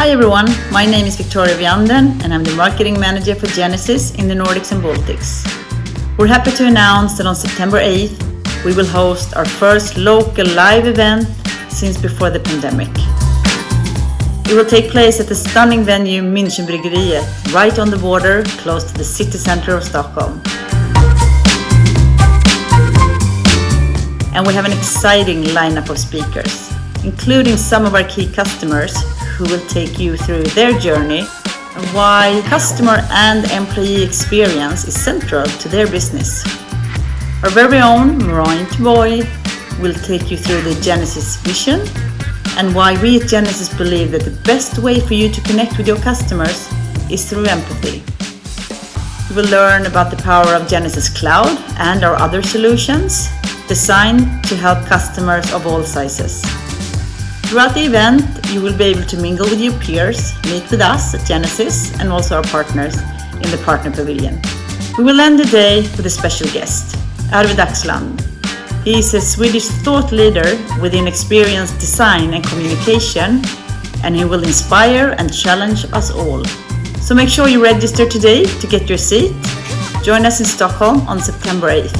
Hi everyone, my name is Victoria Vianden and I'm the marketing manager for Genesys in the Nordics and Baltics. We're happy to announce that on September 8th we will host our first local live event since before the pandemic. It will take place at the stunning venue Münchenbryggeriet, right on the border, close to the city center of Stockholm. And we have an exciting lineup of speakers, including some of our key customers who will take you through their journey and why customer and employee experience is central to their business. Our very own Marion Boy will take you through the Genesys vision and why we at Genesys believe that the best way for you to connect with your customers is through empathy. You will learn about the power of Genesys Cloud and our other solutions designed to help customers of all sizes. Throughout the event, you will be able to mingle with your peers, meet with us at Genesys and also our partners in the Partner Pavilion. We will end the day with a special guest, Arvid Axland. He is a Swedish thought leader within experience design and communication, and he will inspire and challenge us all. So make sure you register today to get your seat. Join us in Stockholm on September 8th.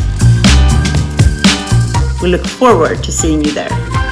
We look forward to seeing you there.